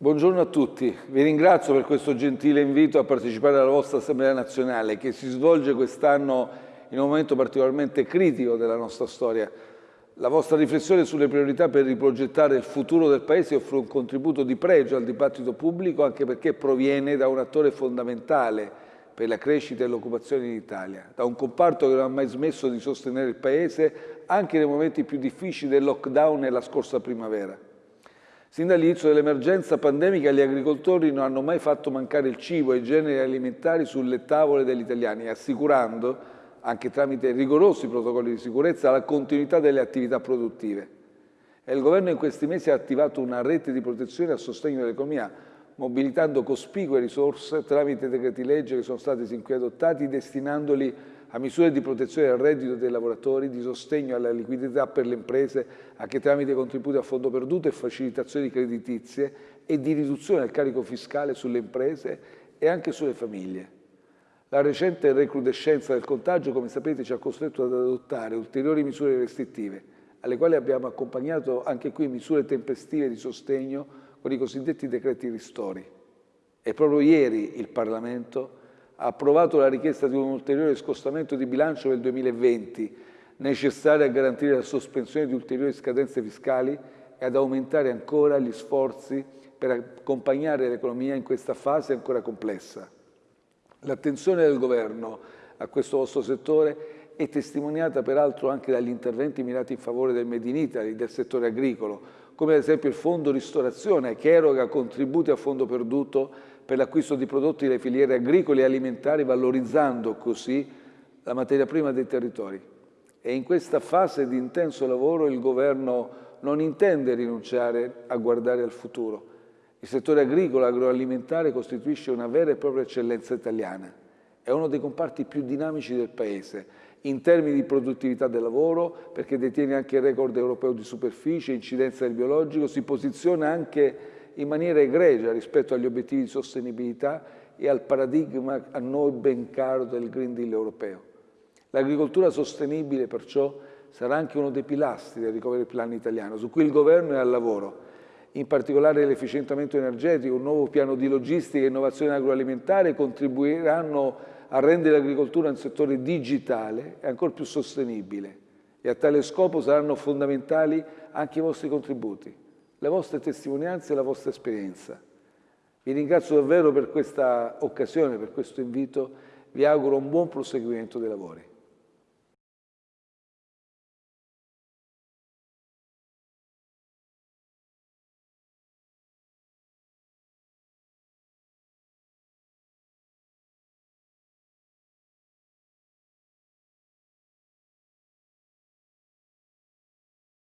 Buongiorno a tutti, vi ringrazio per questo gentile invito a partecipare alla vostra Assemblea nazionale che si svolge quest'anno in un momento particolarmente critico della nostra storia. La vostra riflessione sulle priorità per riprogettare il futuro del Paese offre un contributo di pregio al dibattito pubblico anche perché proviene da un attore fondamentale per la crescita e l'occupazione in Italia, da un comparto che non ha mai smesso di sostenere il Paese anche nei momenti più difficili del lockdown e la scorsa primavera. Sin dall'inizio dell'emergenza pandemica gli agricoltori non hanno mai fatto mancare il cibo e i generi alimentari sulle tavole degli italiani, assicurando, anche tramite rigorosi protocolli di sicurezza, la continuità delle attività produttive. E il Governo in questi mesi ha attivato una rete di protezione a sostegno dell'economia, mobilitando cospicue risorse tramite decreti legge che sono stati sin qui adottati, destinandoli a misure di protezione del reddito dei lavoratori, di sostegno alla liquidità per le imprese, anche tramite contributi a fondo perduto e facilitazioni creditizie e di riduzione del carico fiscale sulle imprese e anche sulle famiglie. La recente recrudescenza del contagio, come sapete, ci ha costretto ad adottare ulteriori misure restrittive, alle quali abbiamo accompagnato anche qui misure tempestive di sostegno con i cosiddetti decreti ristori. E proprio ieri il Parlamento ha approvato la richiesta di un ulteriore scostamento di bilancio del 2020, necessario a garantire la sospensione di ulteriori scadenze fiscali e ad aumentare ancora gli sforzi per accompagnare l'economia in questa fase ancora complessa. L'attenzione del Governo a questo vostro settore è testimoniata peraltro anche dagli interventi mirati in favore del Made in Italy, del settore agricolo, come ad esempio il Fondo Ristorazione che eroga contributi a fondo perduto per l'acquisto di prodotti delle filiere agricole e alimentari, valorizzando così la materia prima dei territori. E in questa fase di intenso lavoro il Governo non intende rinunciare a guardare al futuro. Il settore agricolo e agroalimentare costituisce una vera e propria eccellenza italiana. È uno dei comparti più dinamici del Paese, in termini di produttività del lavoro, perché detiene anche il record europeo di superficie, incidenza del biologico, si posiziona anche in maniera egregia rispetto agli obiettivi di sostenibilità e al paradigma a noi ben caro del Green Deal europeo. L'agricoltura sostenibile perciò sarà anche uno dei pilastri del recovery plan italiano, su cui il Governo è al lavoro. In particolare l'efficientamento energetico, un nuovo piano di logistica e innovazione agroalimentare contribuiranno a rendere l'agricoltura un settore digitale e ancora più sostenibile. E a tale scopo saranno fondamentali anche i vostri contributi le vostre testimonianze e la vostra esperienza. Vi ringrazio davvero per questa occasione, per questo invito, vi auguro un buon proseguimento dei lavori.